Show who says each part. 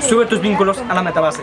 Speaker 1: Sube tus vínculos a la metabase.